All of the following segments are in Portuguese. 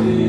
o amor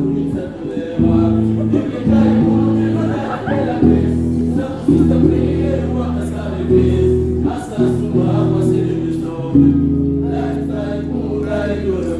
Thank you.